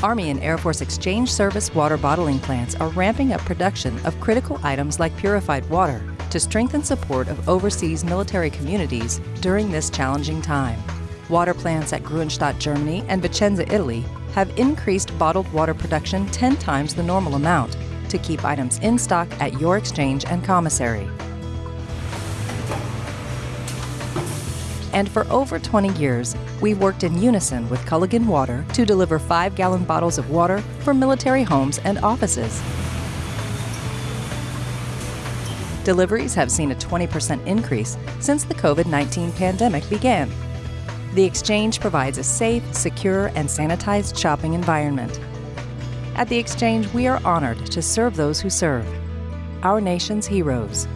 Army and Air Force Exchange Service water bottling plants are ramping up production of critical items like purified water to strengthen support of overseas military communities during this challenging time. Water plants at Gruenstadt, Germany and Vicenza, Italy have increased bottled water production 10 times the normal amount to keep items in stock at your exchange and commissary. And for over 20 years, we've worked in unison with Culligan Water to deliver 5 gallon bottles of water for military homes and offices. Deliveries have seen a 20% increase since the COVID 19 pandemic began. The Exchange provides a safe, secure, and sanitized shopping environment. At the Exchange, we are honored to serve those who serve, our nation's heroes.